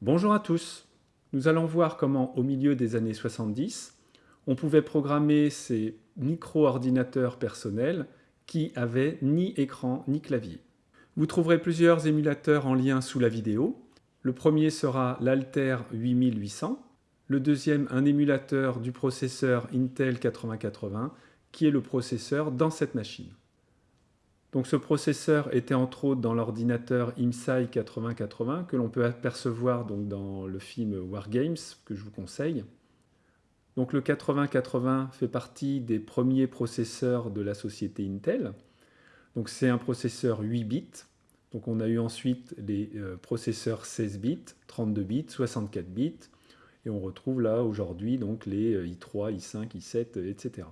Bonjour à tous Nous allons voir comment, au milieu des années 70, on pouvait programmer ces micro-ordinateurs personnels qui avaient ni écran ni clavier. Vous trouverez plusieurs émulateurs en lien sous la vidéo. Le premier sera l'Alter 8800, le deuxième un émulateur du processeur Intel 8080 qui est le processeur dans cette machine. Donc ce processeur était entre autres dans l'ordinateur IMSAI 8080 que l'on peut apercevoir dans le film Wargames que je vous conseille. Donc le 8080 fait partie des premiers processeurs de la société Intel. C'est un processeur 8 bits. On a eu ensuite les euh, processeurs 16 bits, 32 bits, 64 bits. Et on retrouve là aujourd'hui donc les i3, i5, i7, etc.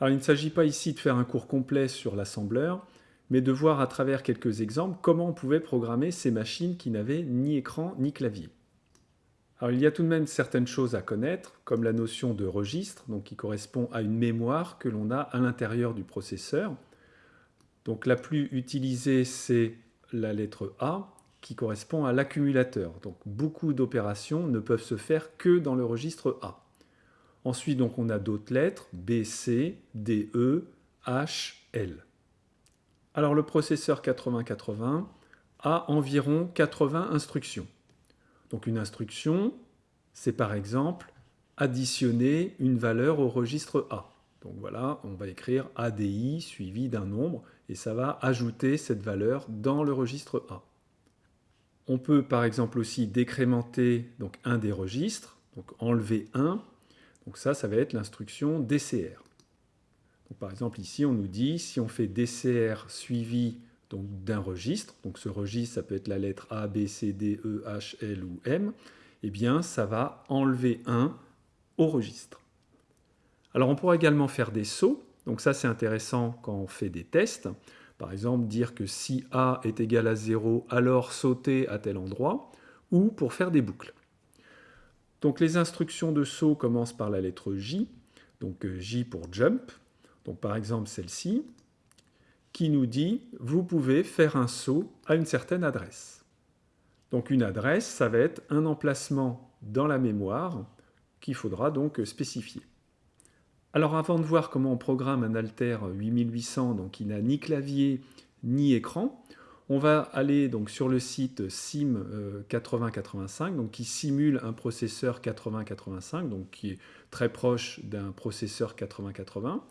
Alors il ne s'agit pas ici de faire un cours complet sur l'assembleur, mais de voir à travers quelques exemples comment on pouvait programmer ces machines qui n'avaient ni écran ni clavier. Alors il y a tout de même certaines choses à connaître, comme la notion de registre, qui correspond à une mémoire que l'on a à l'intérieur du processeur. Donc la plus utilisée, c'est la lettre A, qui correspond à l'accumulateur. Donc beaucoup d'opérations ne peuvent se faire que dans le registre A. Ensuite, donc, on a d'autres lettres, B, C, D, E, H, L. Alors le processeur 8080 a environ 80 instructions. Donc une instruction, c'est par exemple additionner une valeur au registre A. Donc voilà, on va écrire ADI suivi d'un nombre et ça va ajouter cette valeur dans le registre A. On peut par exemple aussi décrémenter donc, un des registres, donc enlever 1 donc ça, ça va être l'instruction DCR. par exemple, ici, on nous dit, si on fait DCR suivi d'un registre, donc ce registre, ça peut être la lettre A, B, C, D, E, H, L ou M, eh bien, ça va enlever 1 au registre. Alors, on pourra également faire des sauts. Donc ça, c'est intéressant quand on fait des tests. Par exemple, dire que si A est égal à 0, alors sauter à tel endroit, ou pour faire des boucles. Donc les instructions de saut commencent par la lettre J, donc euh, J pour jump, donc par exemple celle-ci, qui nous dit « vous pouvez faire un saut à une certaine adresse ». Donc une adresse, ça va être un emplacement dans la mémoire qu'il faudra donc spécifier. Alors avant de voir comment on programme un Alter 8800, donc qui n'a ni clavier ni écran, on va aller donc sur le site SIM 8085, euh, donc qui simule un processeur 8085, donc qui est très proche d'un processeur 8080.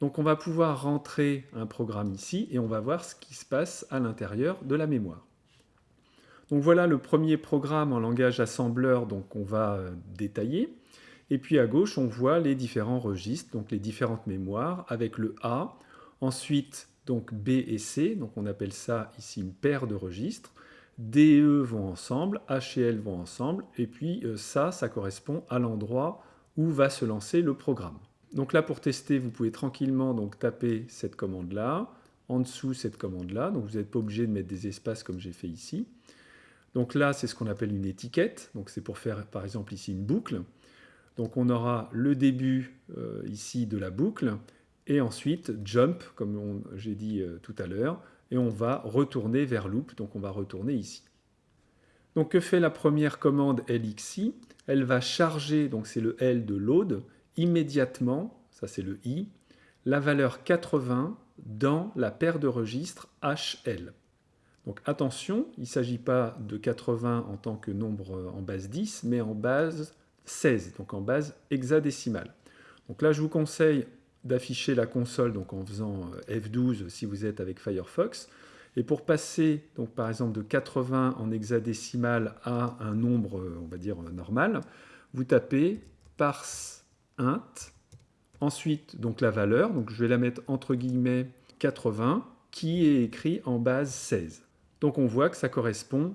Donc on va pouvoir rentrer un programme ici et on va voir ce qui se passe à l'intérieur de la mémoire. Donc voilà le premier programme en langage assembleur qu'on va euh, détailler. Et puis à gauche, on voit les différents registres, donc les différentes mémoires avec le A. Ensuite, donc B et C, donc on appelle ça ici une paire de registres. D et E vont ensemble, H et L vont ensemble, et puis euh, ça, ça correspond à l'endroit où va se lancer le programme. Donc là, pour tester, vous pouvez tranquillement donc, taper cette commande-là, en dessous cette commande-là, donc vous n'êtes pas obligé de mettre des espaces comme j'ai fait ici. Donc là, c'est ce qu'on appelle une étiquette, donc c'est pour faire par exemple ici une boucle. Donc on aura le début euh, ici de la boucle, et ensuite jump, comme j'ai dit euh, tout à l'heure, et on va retourner vers loop, donc on va retourner ici. Donc que fait la première commande LXI Elle va charger, donc c'est le L de load, immédiatement, ça c'est le I, la valeur 80 dans la paire de registres HL. Donc attention, il ne s'agit pas de 80 en tant que nombre en base 10, mais en base 16, donc en base hexadécimale. Donc là, je vous conseille d'afficher la console donc en faisant euh, F12 si vous êtes avec Firefox. Et pour passer donc par exemple de 80 en hexadécimal à un nombre, euh, on va dire, euh, normal, vous tapez parse int, ensuite donc la valeur, donc je vais la mettre entre guillemets 80, qui est écrit en base 16. Donc on voit que ça correspond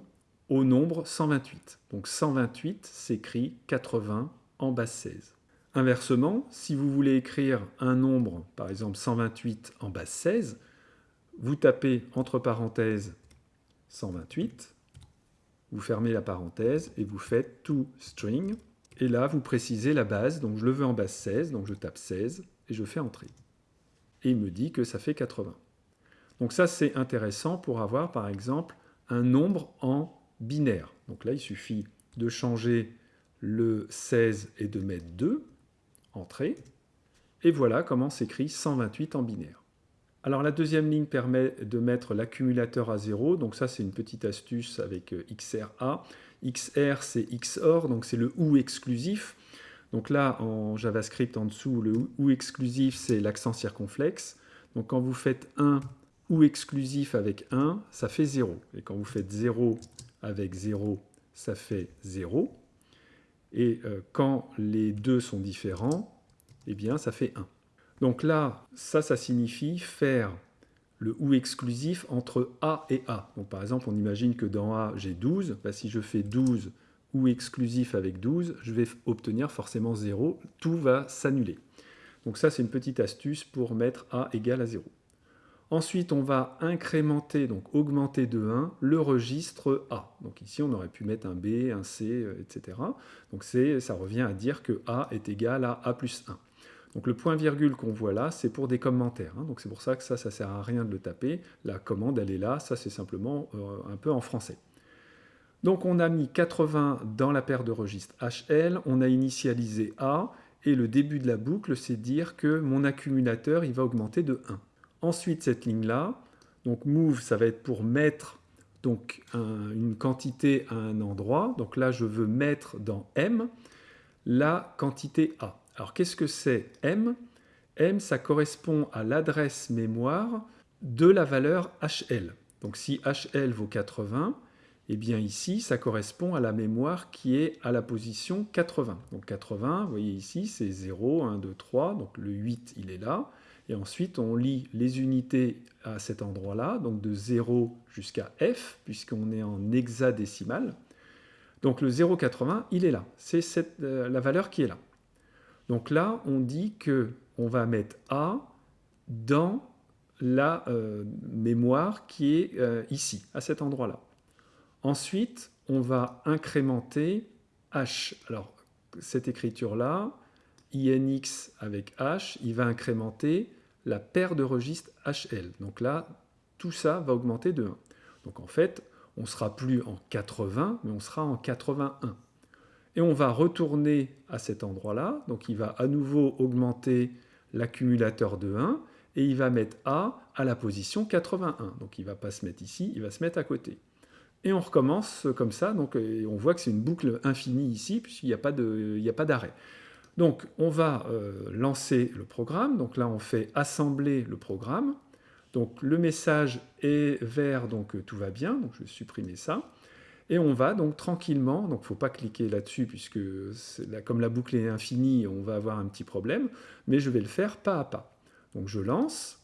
au nombre 128. Donc 128 s'écrit 80 en base 16. Inversement, si vous voulez écrire un nombre, par exemple 128 en base 16, vous tapez entre parenthèses 128, vous fermez la parenthèse et vous faites to string. Et là, vous précisez la base, donc je le veux en base 16, donc je tape 16 et je fais entrer. Et il me dit que ça fait 80. Donc ça, c'est intéressant pour avoir, par exemple, un nombre en binaire. Donc là, il suffit de changer le 16 et de mettre 2, entrée. Et voilà comment s'écrit 128 en binaire. Alors la deuxième ligne permet de mettre l'accumulateur à 0, donc ça c'est une petite astuce avec euh, XRA. XR c'est XOR, donc c'est le OU exclusif. Donc là en JavaScript en dessous, le OU exclusif c'est l'accent circonflexe. Donc quand vous faites 1 OU exclusif avec 1, ça fait 0. Et quand vous faites 0 avec 0, ça fait 0. Et euh, quand les deux sont différents, eh bien ça fait 1. Donc là, ça, ça signifie faire le OU exclusif entre A et A. Donc par exemple, on imagine que dans A, j'ai 12. Bah, si je fais 12 OU exclusif avec 12, je vais obtenir forcément 0. Tout va s'annuler. Donc ça, c'est une petite astuce pour mettre A égale à 0. Ensuite, on va incrémenter, donc augmenter de 1, le registre A. Donc ici, on aurait pu mettre un B, un C, euh, etc. Donc ça revient à dire que A est égal à A plus 1. Donc le point virgule qu'on voit là, c'est pour des commentaires. Hein. Donc c'est pour ça que ça, ça sert à rien de le taper. La commande, elle est là. Ça, c'est simplement euh, un peu en français. Donc on a mis 80 dans la paire de registres HL. On a initialisé A. Et le début de la boucle, c'est dire que mon accumulateur, il va augmenter de 1. Ensuite, cette ligne-là, donc move, ça va être pour mettre donc, une quantité à un endroit. Donc là, je veux mettre dans M la quantité A. Alors qu'est-ce que c'est M? M, ça correspond à l'adresse mémoire de la valeur HL. Donc si HL vaut 80, eh bien ici, ça correspond à la mémoire qui est à la position 80. Donc 80, vous voyez ici, c'est 0, 1, 2, 3, donc le 8, il est là. Et ensuite, on lit les unités à cet endroit-là, donc de 0 jusqu'à F, puisqu'on est en hexadécimal. Donc le 0,80, il est là. C'est euh, la valeur qui est là. Donc là, on dit que on va mettre A dans la euh, mémoire qui est euh, ici, à cet endroit-là. Ensuite, on va incrémenter H. Alors, cette écriture-là, INX avec H, il va incrémenter la paire de registres HL. Donc là, tout ça va augmenter de 1. Donc en fait, on ne sera plus en 80, mais on sera en 81. Et on va retourner à cet endroit-là. Donc il va à nouveau augmenter l'accumulateur de 1 et il va mettre A à la position 81. Donc il ne va pas se mettre ici, il va se mettre à côté. Et on recommence comme ça, donc on voit que c'est une boucle infinie ici, puisqu'il n'y a pas d'arrêt. Donc on va euh, lancer le programme, donc là on fait assembler le programme. Donc le message est vert, donc tout va bien, donc je vais supprimer ça. Et on va donc tranquillement, donc il ne faut pas cliquer là-dessus puisque comme la boucle est infinie, on va avoir un petit problème, mais je vais le faire pas à pas. Donc je lance,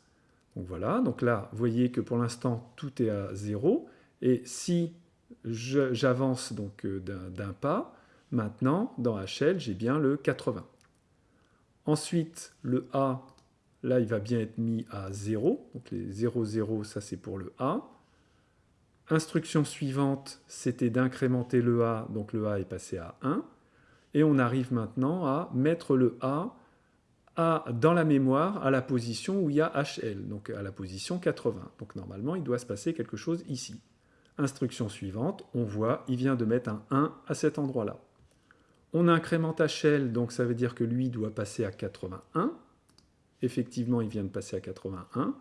donc voilà, donc là vous voyez que pour l'instant tout est à 0, et si j'avance donc euh, d'un pas, maintenant dans HL j'ai bien le 80. Ensuite le A, là il va bien être mis à 0, donc les 0, 0 ça c'est pour le A. Instruction suivante, c'était d'incrémenter le A, donc le A est passé à 1. Et on arrive maintenant à mettre le A, dans la mémoire à la position où il y a HL, donc à la position 80. Donc normalement, il doit se passer quelque chose ici. Instruction suivante, on voit, il vient de mettre un 1 à cet endroit-là. On incrémente HL, donc ça veut dire que lui doit passer à 81. Effectivement, il vient de passer à 81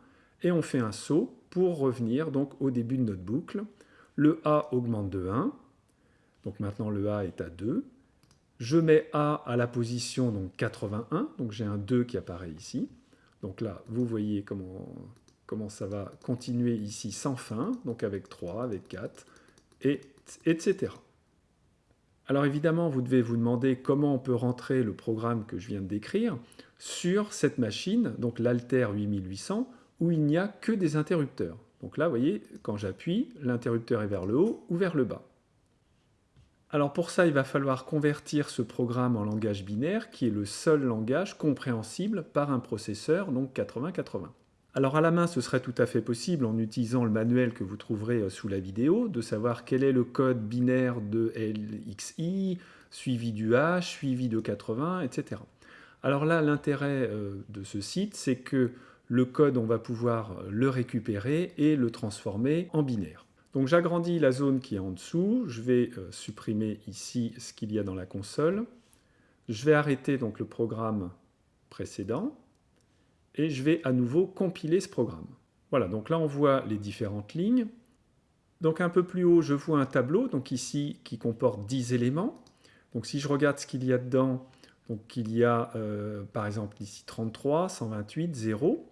et on fait un saut pour revenir donc au début de notre boucle. Le A augmente de 1, donc maintenant le A est à 2. Je mets A à la position donc 81, donc j'ai un 2 qui apparaît ici. Donc là, vous voyez comment, ça va continuer ici sans fin, donc avec 3, avec 4, et, etc. Alors évidemment, vous devez vous demander comment on peut rentrer le programme que je viens de décrire sur cette machine, donc l'Alter 8800, où il n'y a que des interrupteurs. Donc là, vous voyez, quand j'appuie, l'interrupteur est vers le haut ou vers le bas. Alors pour ça, il va falloir convertir ce programme en langage binaire, qui est le seul langage compréhensible par un processeur, donc 8080. Alors à la main, ce serait tout à fait possible, en utilisant le manuel que vous trouverez euh, sous la vidéo, de savoir quel est le code binaire de LXI, suivi du H, suivi de 80, etc. Alors là, l'intérêt euh, de ce site, c'est que le code, on va pouvoir le récupérer et le transformer en binaire. Donc j'agrandis la zone qui est en dessous, je vais euh, supprimer ici ce qu'il y a dans la console, je vais arrêter donc le programme précédent, et je vais à nouveau compiler ce programme. Voilà, donc là on voit les différentes lignes. Donc un peu plus haut, je vois un tableau, donc ici, qui comporte 10 éléments. Donc si je regarde ce qu'il y a dedans, donc il y a euh, par exemple ici 33, 128, 0.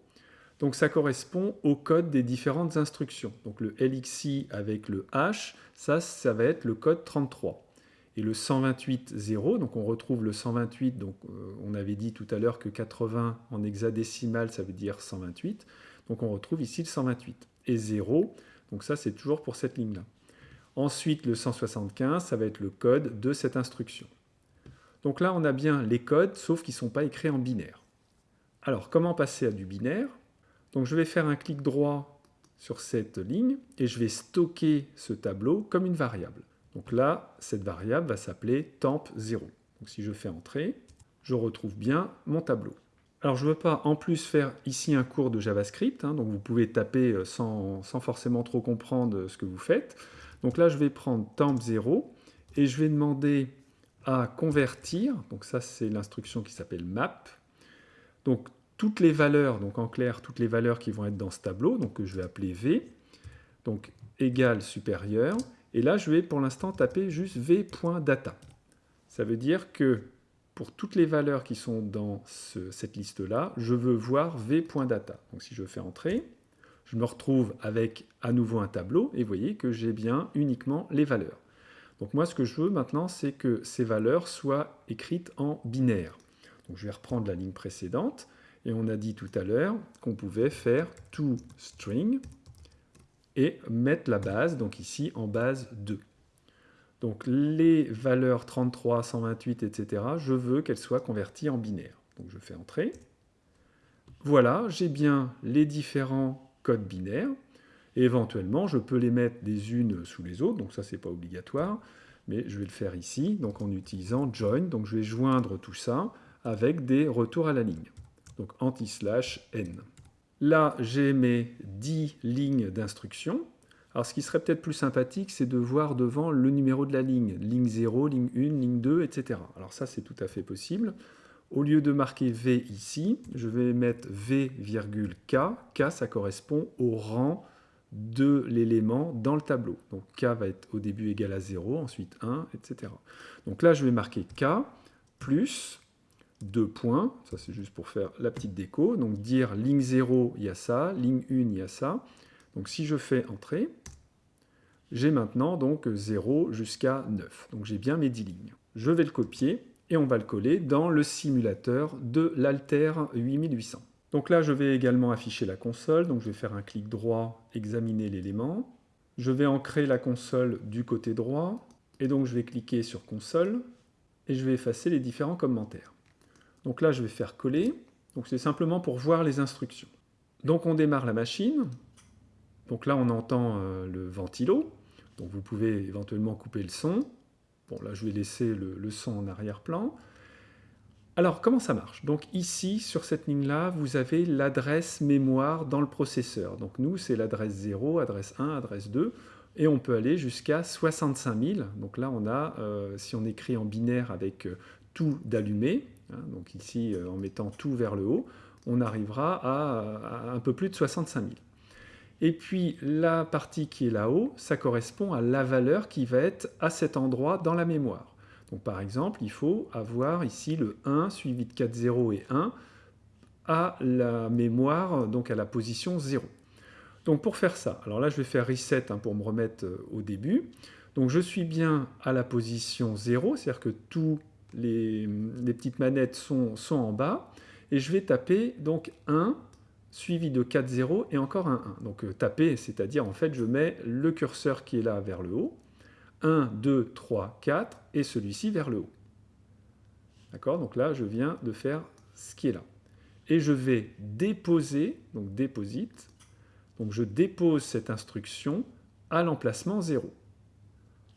Donc ça correspond au code des différentes instructions. Donc le LXI avec le H, ça, ça va être le code 33. Et le 128.0, donc on retrouve le 128, donc euh, on avait dit tout à l'heure que 80 en hexadécimal, ça veut dire 128. Donc on retrouve ici le 128. Et 0, donc ça c'est toujours pour cette ligne-là. Ensuite, le 175, ça va être le code de cette instruction. Donc là, on a bien les codes, sauf qu'ils ne sont pas écrits en binaire. Alors, comment passer à du binaire? Donc je vais faire un clic droit sur cette ligne et je vais stocker ce tableau comme une variable. Donc là, cette variable va s'appeler temp0. Donc si je fais entrer, je retrouve bien mon tableau. Alors je ne veux pas en plus faire ici un cours de JavaScript, hein, donc vous pouvez taper euh, sans, forcément trop comprendre ce que vous faites. Donc là, je vais prendre temp0 et je vais demander à convertir, donc ça c'est l'instruction qui s'appelle map, donc toutes les valeurs, donc en clair toutes les valeurs qui vont être dans ce tableau, donc que je vais appeler V, donc égal supérieur, et là je vais pour l'instant taper juste v.data. Ça veut dire que pour toutes les valeurs qui sont dans cette liste-là, je veux voir v.data. Donc si je fais entrer, je me retrouve avec à nouveau un tableau, et vous voyez que j'ai bien uniquement les valeurs. Donc moi, ce que je veux maintenant, c'est que ces valeurs soient écrites en binaire. Donc je vais reprendre la ligne précédente, et on a dit tout à l'heure qu'on pouvait faire toString et mettre la base, donc ici en base 2. Donc les valeurs 33, 128, etc., je veux qu'elles soient converties en binaire. Donc je fais entrer. Voilà, j'ai bien les différents codes binaires. Éventuellement, je peux les mettre les unes sous les autres, donc ça, c'est pas obligatoire, mais je vais le faire ici, donc en utilisant join. Donc je vais joindre tout ça avec des retours à la ligne. Donc anti-slash n. Là, j'ai mes 10 lignes d'instruction. Alors ce qui serait peut-être plus sympathique, c'est de voir devant le numéro de la ligne. Ligne 0, ligne 1, ligne 2, etc. Alors ça, c'est tout à fait possible. Au lieu de marquer V ici, je vais mettre V, K. K, ça correspond au rang de l'élément dans le tableau. Donc k va être au début égal à 0, ensuite 1, etc. Donc là, je vais marquer k plus 2 points, ça c'est juste pour faire la petite déco, donc dire ligne 0, il y a ça, ligne 1, il y a ça. Donc si je fais entrer, j'ai maintenant donc 0 jusqu'à 9. Donc j'ai bien mes 10 lignes. Je vais le copier et on va le coller dans le simulateur de l'Alter 8800. Donc là, je vais également afficher la console. Donc je vais faire un clic droit, examiner l'élément. Je vais ancrer la console du côté droit. Et donc je vais cliquer sur console et je vais effacer les différents commentaires. Donc là, je vais faire coller. Donc c'est simplement pour voir les instructions. Donc on démarre la machine. Donc là, on entend euh, le ventilo. Donc vous pouvez éventuellement couper le son. Bon, là, je vais laisser le, son en arrière-plan. Alors, comment ça marche? Donc ici, sur cette ligne-là, vous avez l'adresse mémoire dans le processeur. Donc nous, c'est l'adresse 0, adresse 1, adresse 2, et on peut aller jusqu'à 65 000. Donc là, on a, euh, si on écrit en binaire avec euh, tout d'allumé, donc ici, euh, en mettant tout vers le haut, on arrivera à, un peu plus de 65 000. Et puis la partie qui est là-haut, ça correspond à la valeur qui va être à cet endroit dans la mémoire. Donc par exemple, il faut avoir ici le 1 suivi de 4 0 et 1 à la mémoire, donc à la position 0. Donc pour faire ça, alors là je vais faire reset hein, pour me remettre euh, au début. Donc je suis bien à la position 0, c'est-à-dire que tous les, petites manettes sont, en bas, et je vais taper donc 1 suivi de 4 0 et encore un 1. Donc euh, taper, c'est-à-dire en fait je mets le curseur qui est là vers le haut, 1, 2, 3, 4, et celui-ci vers le haut. D'accord? Donc là, je viens de faire ce qui est là. Et je vais déposer, donc déposite, donc je dépose cette instruction à l'emplacement 0.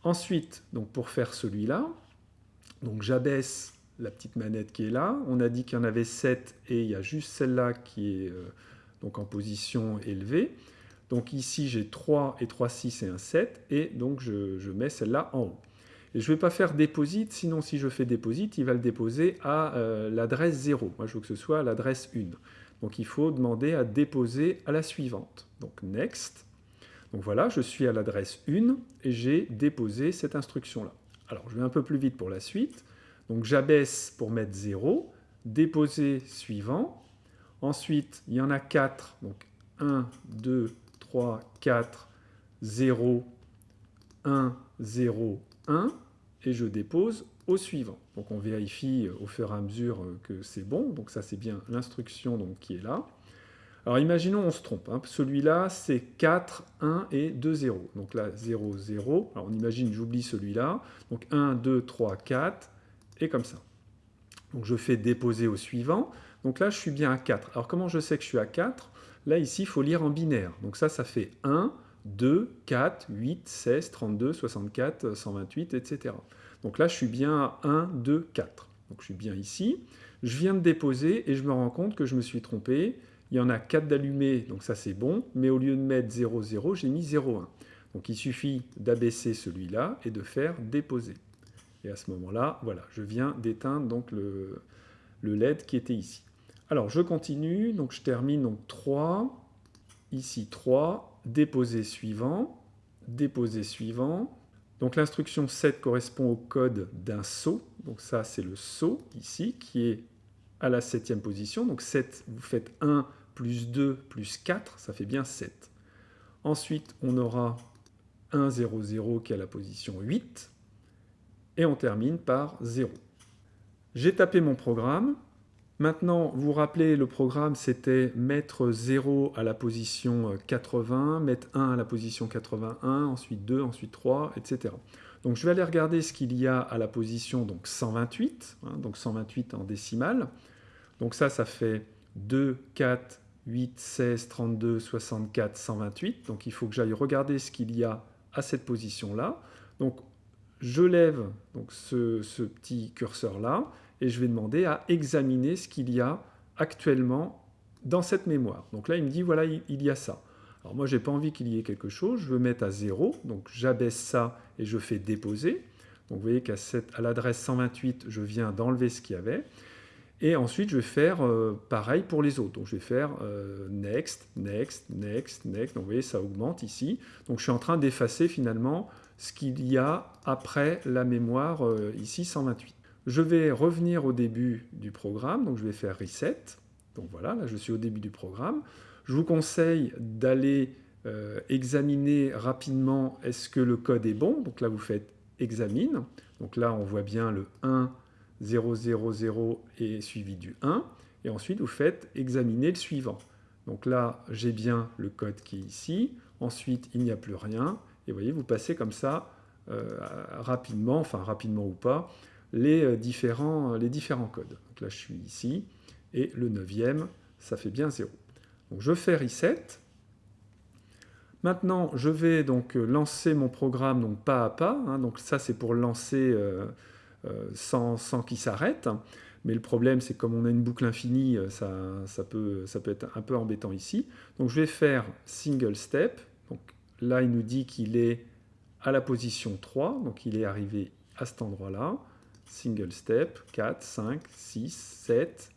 Ensuite, donc pour faire celui-là, donc j'abaisse la petite manette qui est là. On a dit qu'il y en avait 7 et il y a juste celle-là qui est euh, donc en position élevée. Donc ici, j'ai 3 et 3, 6 et un 7, et donc je, mets celle-là en haut. Et je ne vais pas faire déposite, sinon si je fais déposite, il va le déposer à euh, l'adresse 0. Moi, je veux que ce soit à l'adresse 1. Donc il faut demander à déposer à la suivante. Donc next. Donc voilà, je suis à l'adresse 1 et j'ai déposé cette instruction-là. Alors je vais un peu plus vite pour la suite. Donc j'abaisse pour mettre 0, déposer suivant. Ensuite, il y en a 4. Donc 1, 2, 3, 4, 0, 1, 0, 1. Et je dépose au suivant. Donc on vérifie au fur et à mesure que c'est bon. Donc ça c'est bien l'instruction qui est là. Alors imaginons on se trompe. Hein. Celui-là c'est 4, 1 et 2, 0. Donc là 0, 0. Alors on imagine j'oublie celui-là. Donc 1, 2, 3, 4 et comme ça. Donc je fais déposer au suivant. Donc là je suis bien à 4. Alors comment je sais que je suis à 4 Là ici il faut lire en binaire. Donc ça ça fait 1, 2, 4, 8, 16, 32, 64, 128, etc. Donc là, je suis bien à 1, 2, 4. Donc je suis bien ici. Je viens de déposer et je me rends compte que je me suis trompé. Il y en a 4 d'allumés, donc ça c'est bon. Mais au lieu de mettre 0, 0, j'ai mis 0, 1. Donc il suffit d'abaisser celui-là et de faire déposer. Et à ce moment-là, voilà, je viens d'éteindre donc le, le LED qui était ici. Alors je continue, donc je termine donc 3, ici 3, déposer suivant, déposer suivant, donc l'instruction 7 correspond au code d'un saut. Donc ça, c'est le saut ici, qui est à la septième position. Donc 7, vous faites 1 plus 2 plus 4, ça fait bien 7. Ensuite, on aura 1, 0, 0 qui est à la position 8. Et on termine par 0. J'ai tapé mon programme. Maintenant, vous vous rappelez, le programme, c'était mettre 0 à la position 80, mettre 1 à la position 81, ensuite 2, ensuite 3, etc. Donc je vais aller regarder ce qu'il y a à la position donc 128, hein, donc 128 en décimale. Donc ça, ça fait 2, 4, 8, 16, 32, 64, 128. Donc il faut que j'aille regarder ce qu'il y a à cette position-là. Donc je lève donc, ce, ce petit curseur-là et je vais demander à examiner ce qu'il y a actuellement dans cette mémoire. Donc là, il me dit, voilà, il y a ça. Alors moi, je n'ai pas envie qu'il y ait quelque chose, je veux mettre à 0, donc j'abaisse ça et je fais déposer. Donc vous voyez qu'à l'adresse 128, je viens d'enlever ce qu'il y avait. Et ensuite, je vais faire euh, pareil pour les autres. Donc je vais faire euh, next, next, next, next. Donc vous voyez, ça augmente ici. Donc je suis en train d'effacer finalement ce qu'il y a après la mémoire euh, ici 128. Je vais revenir au début du programme, donc je vais faire reset. Donc voilà, là je suis au début du programme. Je vous conseille d'aller examiner rapidement est-ce que le code est bon. Donc là vous faites examine. Donc là on voit bien le 1, 0, 0, 0 et suivi du 1. Et ensuite vous faites examiner le suivant. Donc là j'ai bien le code qui est ici. Ensuite il n'y a plus rien. Et vous voyez, vous passez comme ça euh, rapidement, enfin rapidement ou pas, les euh, différents, les différents codes. Donc là, je suis ici, et le neuvième, ça fait bien 0. Donc je fais reset. Maintenant, je vais donc lancer mon programme donc pas à pas. Hein. donc ça, c'est pour lancer euh, euh, sans, sans qu'il s'arrête. Mais le problème, c'est comme on a une boucle infinie, peut, ça peut être un peu embêtant ici. Donc je vais faire single step. Donc là, il nous dit qu'il est à la position 3, donc il est arrivé à cet endroit-là single step, 4, 5, 6, 7.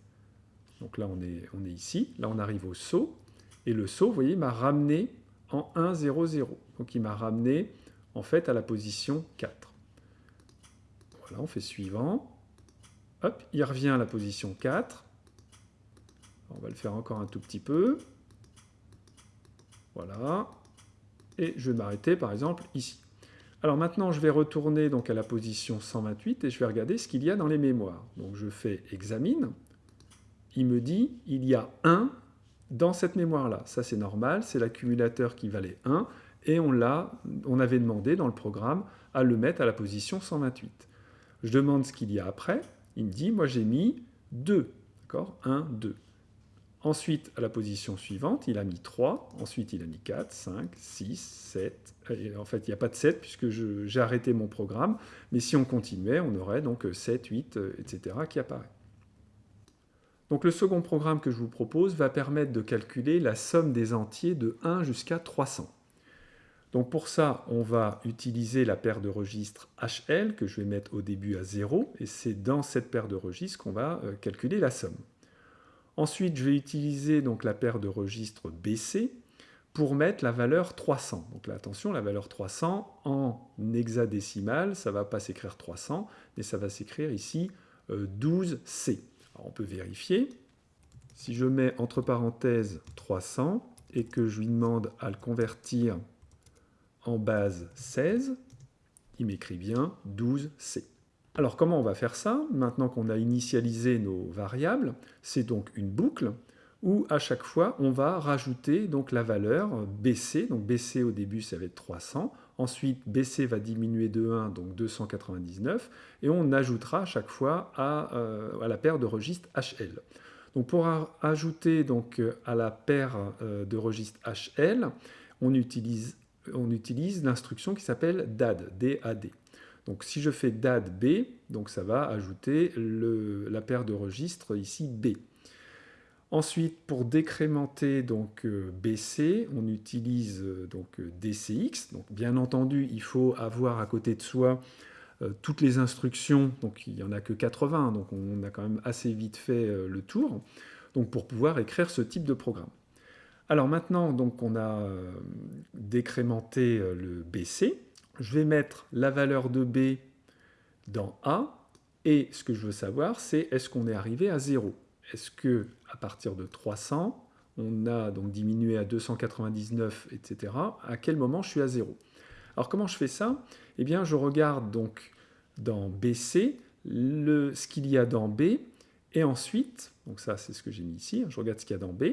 Donc là, on est, on est ici. Là, on arrive au saut. Et le saut, vous voyez, m'a ramené en 1, 0, 0. Donc il m'a ramené, en fait, à la position 4. On fait suivant. Hop, il revient à la position 4. On va le faire encore un tout petit peu. Voilà. Et je vais m'arrêter, par exemple, ici. Alors maintenant, je vais retourner donc à la position 128 et je vais regarder ce qu'il y a dans les mémoires. Donc je fais examine. Il me dit il y a 1 dans cette mémoire-là. Ça, c'est normal, c'est l'accumulateur qui valait 1 et on, on avait demandé dans le programme à le mettre à la position 128. Je demande ce qu'il y a après. Il me dit moi j'ai mis 2. D'accord? 1, 2. Ensuite, à la position suivante, il a mis 3. Ensuite, il a mis 4, 5, 6, 7. en fait, il n'y a pas de 7 puisque j'ai arrêté mon programme. Mais si on continuait, on aurait donc 7, 8, etc. qui apparaît. Donc le second programme que je vous propose va permettre de calculer la somme des entiers de 1 jusqu'à 300. Donc pour ça, on va utiliser la paire de registres HL que je vais mettre au début à 0 et c'est dans cette paire de registres qu'on va euh, calculer la somme. Ensuite, je vais utiliser donc la paire de registres BC pour mettre la valeur 300. Donc là, attention, la valeur 300 en hexadécimal, ça ne va pas s'écrire 300, mais ça va s'écrire ici 12C. Euh, on peut vérifier. Si je mets entre parenthèses 300 et que je lui demande à le convertir en base 16, il m'écrit bien 12C. Alors comment on va faire ça Maintenant qu'on a initialisé nos variables, c'est donc une boucle où à chaque fois on va rajouter donc la valeur BC. Donc BC au début ça va être 300, ensuite BC va diminuer de 1, donc 299, et on ajoutera à chaque fois à, euh, à la paire de registres HL. Donc pour ajouter donc à la paire euh, de registres HL, on utilise, on utilise l'instruction qui s'appelle DAD, DAD. Donc si je fais DAD B, donc ça va ajouter la paire de registres ici B. Ensuite, pour décrémenter donc euh, BC, on utilise euh, donc euh, DCX. Donc bien entendu, il faut avoir à côté de soi toutes les instructions. Donc il n'y en a que 80, donc on a quand même assez vite fait le tour. Donc pour pouvoir écrire ce type de programme. Alors maintenant, donc on a décrémenté le BC je vais mettre la valeur de B dans A, et ce que je veux savoir, c'est est-ce qu'on est arrivé à 0 Est-ce que à partir de 300, on a donc diminué à 299, etc. À quel moment je suis à 0 Alors comment je fais ça? Eh bien, je regarde donc dans BC le, ce qu'il y a dans B, et ensuite, donc ça c'est ce que j'ai mis ici, je regarde ce qu'il y a dans B,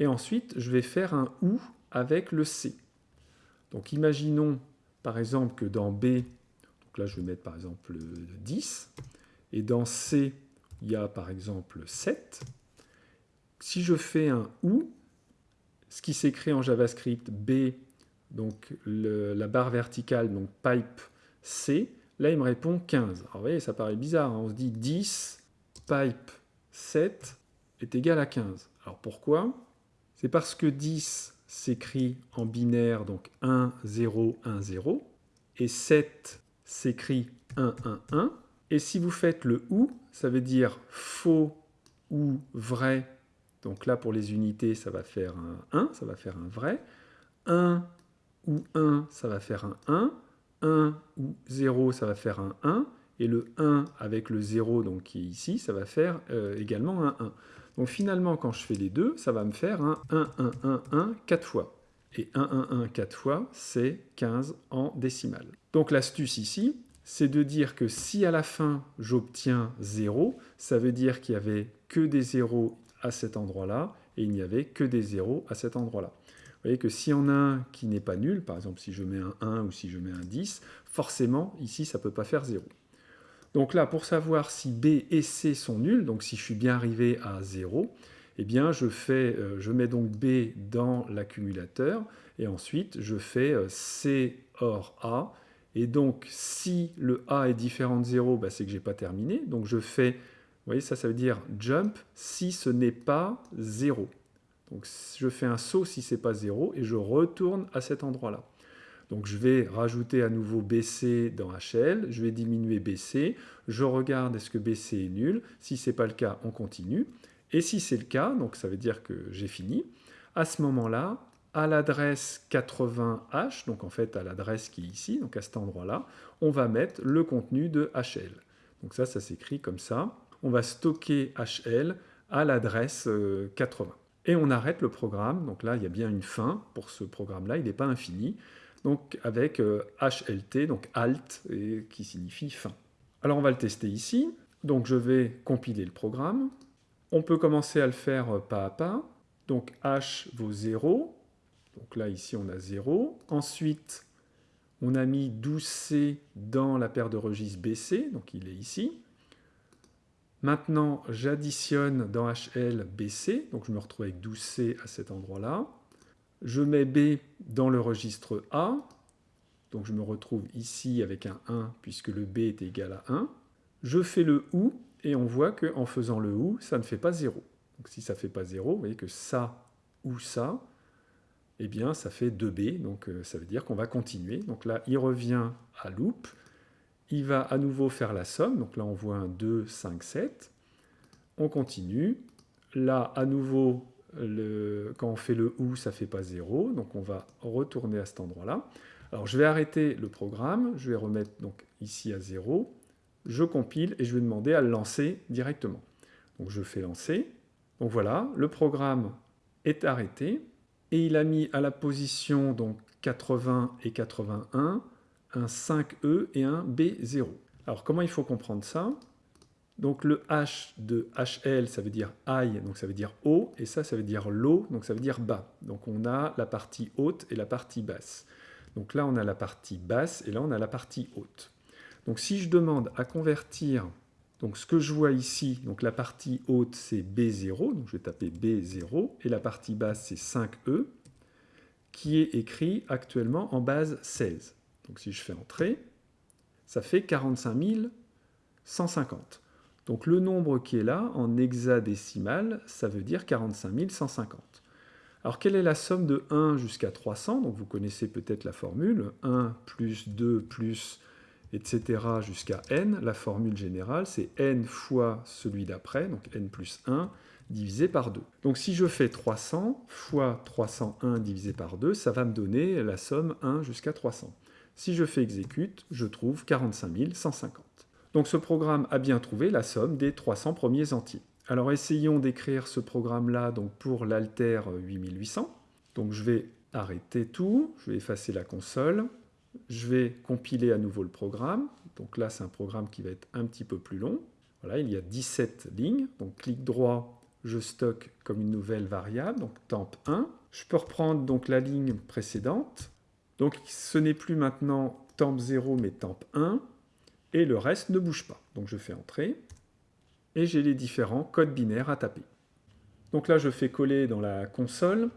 et ensuite je vais faire un OU avec le C. Donc imaginons par exemple que dans B, donc là je vais mettre par exemple 10, et dans C, il y a par exemple 7. Si je fais un OU, ce qui s'écrit en JavaScript B, donc la barre verticale, donc pipe C, là il me répond 15. Alors vous voyez, ça paraît bizarre, hein. on se dit 10 pipe 7 est égal à 15. Alors pourquoi? C'est parce que 10 s'écrit en binaire, donc 1, 0, 1, 0, et 7 s'écrit 1, 1, 1. Et si vous faites le OU, ça veut dire faux ou vrai. Donc là, pour les unités, ça va faire un 1, ça va faire un vrai. 1 ou 1, ça va faire un 1. 1 ou 0, ça va faire un 1. Et le 1 avec le 0, donc qui est ici, ça va faire euh, également un 1. Donc finalement, quand je fais les deux, ça va me faire un 1, 1, 1, 1, 4 fois. Et 1, 1, 1, 4 fois, c'est 15 en décimale. Donc l'astuce ici, c'est de dire que si à la fin j'obtiens 0, ça veut dire qu'il n'y avait que des 0 à cet endroit-là, et il n'y avait que des 0 à cet endroit-là. Vous voyez que s'il y en a un qui n'est pas nul, par exemple si je mets un 1 ou si je mets un 10, forcément ici ça ne peut pas faire 0. Donc là, pour savoir si B et C sont nuls, donc si je suis bien arrivé à 0, eh bien je, fais, euh, je mets donc B dans l'accumulateur, et ensuite je fais euh, C or A, et donc si le A est différent de 0, bah, c'est que je n'ai pas terminé, donc je fais, vous voyez ça, ça veut dire jump si ce n'est pas 0. Donc je fais un saut si ce n'est pas 0, et je retourne à cet endroit-là. Donc je vais rajouter à nouveau BC dans HL, je vais diminuer BC, je regarde est-ce que BC est nul, si ce n'est pas le cas, on continue. Et si c'est le cas, donc ça veut dire que j'ai fini, à ce moment-là, à l'adresse 80H, donc en fait à l'adresse qui est ici, donc à cet endroit-là, on va mettre le contenu de HL. Donc ça, ça s'écrit comme ça. On va stocker HL à l'adresse 80. Euh, et on arrête le programme, donc là il y a bien une fin pour ce programme-là, il n'est pas infini donc avec HLT, euh, donc alt, qui signifie fin. Alors on va le tester ici. Donc je vais compiler le programme. On peut commencer à le faire euh, pas à pas. Donc h vaut 0. Donc là, ici, on a 0. Ensuite, on a mis 12C dans la paire de registres BC, donc il est ici. Maintenant, j'additionne dans HL BC, donc je me retrouve avec 12C à cet endroit-là. Je mets B dans le registre A, donc je me retrouve ici avec un 1 puisque le B est égal à 1. Je fais le OU, et on voit qu'en faisant le OU, ça ne fait pas 0. Donc si ça ne fait pas 0, vous voyez que ça ou ça, eh bien ça fait 2b, donc euh, ça veut dire qu'on va continuer. Donc là, il revient à loop, il va à nouveau faire la somme, donc là on voit un 2, 5, 7. On continue, là à nouveau, quand on fait le OU, ça ne fait pas 0, donc on va retourner à cet endroit-là. Alors je vais arrêter le programme, je vais remettre donc ici à 0, je compile et je vais demander à le lancer directement. Donc je fais lancer. Donc voilà, le programme est arrêté et il a mis à la position donc 80 et 81 un 5E et un B0. Alors comment il faut comprendre ça? Donc le H de HL, ça veut dire high, donc ça veut dire haut, et ça, ça veut dire low, donc ça veut dire bas. Donc on a la partie haute et la partie basse. Donc là, on a la partie basse et là, on a la partie haute. Donc si je demande à convertir, donc ce que je vois ici, donc la partie haute c'est B0, donc je vais taper B0, et la partie basse c'est 5E, qui est écrit actuellement en base 16. Donc si je fais entrer, ça fait 45 150. Donc le nombre qui est là, en hexadécimal, ça veut dire 45 150. Alors quelle est la somme de 1 jusqu'à 300 Donc vous connaissez peut-être la formule, 1 plus 2 plus etc. jusqu'à n. La formule générale, c'est n fois celui d'après, donc n plus 1, divisé par 2. Donc si je fais 300 fois 301 divisé par 2, ça va me donner la somme 1 jusqu'à 300. Si je fais exécute, je trouve 45 150. Donc ce programme a bien trouvé la somme des 300 premiers entiers. Alors essayons d'écrire ce programme-là pour l'alter 8800. Donc je vais arrêter tout, je vais effacer la console, je vais compiler à nouveau le programme. Donc là, c'est un programme qui va être un petit peu plus long. Voilà, il y a 17 lignes. Donc clic droit, je stocke comme une nouvelle variable, donc temp 1. Je peux reprendre donc la ligne précédente. Donc ce n'est plus maintenant temp 0 mais temp 1. Et le reste ne bouge pas. Donc je fais entrer. Et j'ai les différents codes binaires à taper. Donc là, je fais coller dans la console.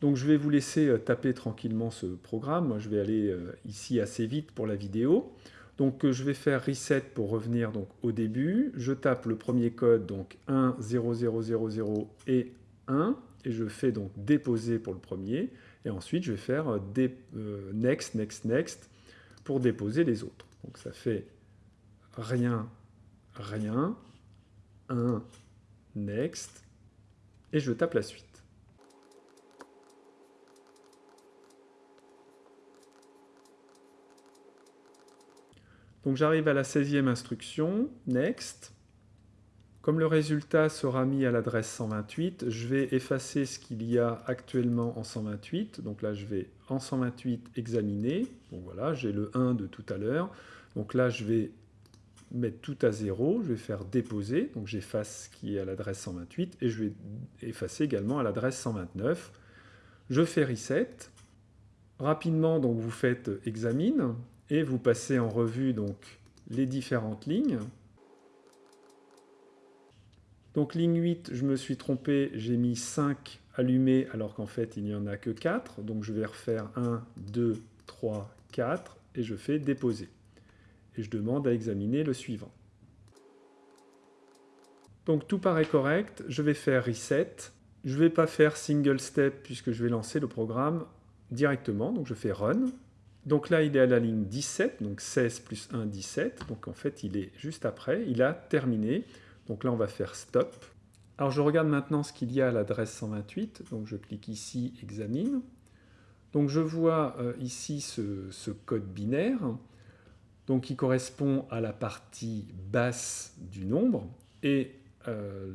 Donc je vais vous laisser euh, taper tranquillement ce programme. Moi, je vais aller euh, ici assez vite pour la vidéo. Donc euh, je vais faire reset pour revenir donc, au début. Je tape le premier code, donc 1, 0, 0, 0, 0 et 1. Et je fais donc déposer pour le premier. Et ensuite, je vais faire next, next, next pour déposer les autres. Donc ça fait rien, rien, 1, next, et je tape la suite. Donc j'arrive à la 16e instruction, next. Comme le résultat sera mis à l'adresse 128, je vais effacer ce qu'il y a actuellement en 128. Donc là, je vais en 128 examiner. Bon voilà, j'ai le 1 de tout à l'heure. Donc là, je vais mettre tout à 0. Je vais faire déposer. Donc j'efface ce qui est à l'adresse 128 et je vais effacer également à l'adresse 129. Je fais reset. Rapidement, donc vous faites examine et vous passez en revue donc les différentes lignes. Donc ligne 8, je me suis trompé, j'ai mis 5 allumés alors qu'en fait il n'y en a que 4. Donc je vais refaire 1, 2, 3, 4 et je fais déposer. Et je demande à examiner le suivant. Donc tout paraît correct, je vais faire reset. Je ne vais pas faire single step puisque je vais lancer le programme directement. Donc je fais run donc là, il est à la ligne 17, donc 16 plus 1, 17. Donc en fait, il est juste après. Il a terminé. Donc là, on va faire stop. Alors je regarde maintenant ce qu'il y a à l'adresse 128. Donc je clique ici, examine. Donc je vois euh, ici ce, code binaire, donc qui correspond à la partie basse du nombre. Et euh,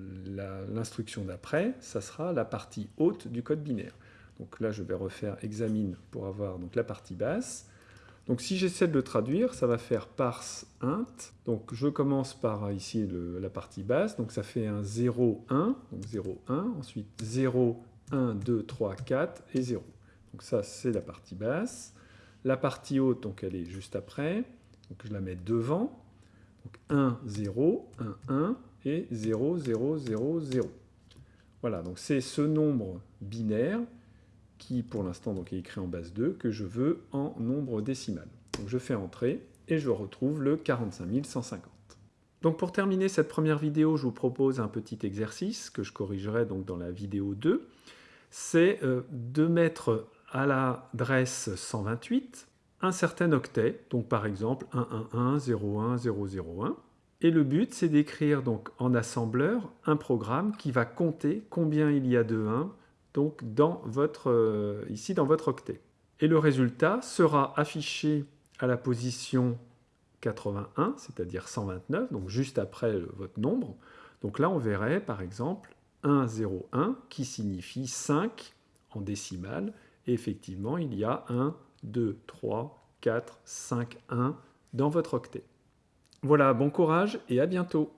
l'instruction d'après, ça sera la partie haute du code binaire. Donc là, je vais refaire examine pour avoir donc, la partie basse. Donc si j'essaie de le traduire, ça va faire parse int. Donc je commence par ici la partie basse, donc ça fait un 0, 1, donc 0, 1, ensuite 0, 1, 2, 3, 4 et 0. Donc ça c'est la partie basse. La partie haute, donc elle est juste après, donc je la mets devant. Donc 1, 0, 1, 1 et 0, 0, 0, 0. Voilà, donc c'est ce nombre binaire qui pour l'instant est écrit en base 2, que je veux en nombre décimal. Donc je fais entrer et je retrouve le 45 150. Donc pour terminer cette première vidéo, je vous propose un petit exercice que je corrigerai donc dans la vidéo 2. C'est euh, de mettre à l'adresse 128 un certain octet, donc par exemple 111.01001. Et le but, c'est d'écrire donc en assembleur un programme qui va compter combien il y a de 1 donc dans votre, euh, ici dans votre octet. Et le résultat sera affiché à la position 81, c'est-à-dire 129, donc juste après votre nombre. Donc là, on verrait par exemple 101 qui signifie 5 en décimale. Et effectivement, il y a 1, 2, 3, 4, 5, 1 dans votre octet. Voilà, bon courage et à bientôt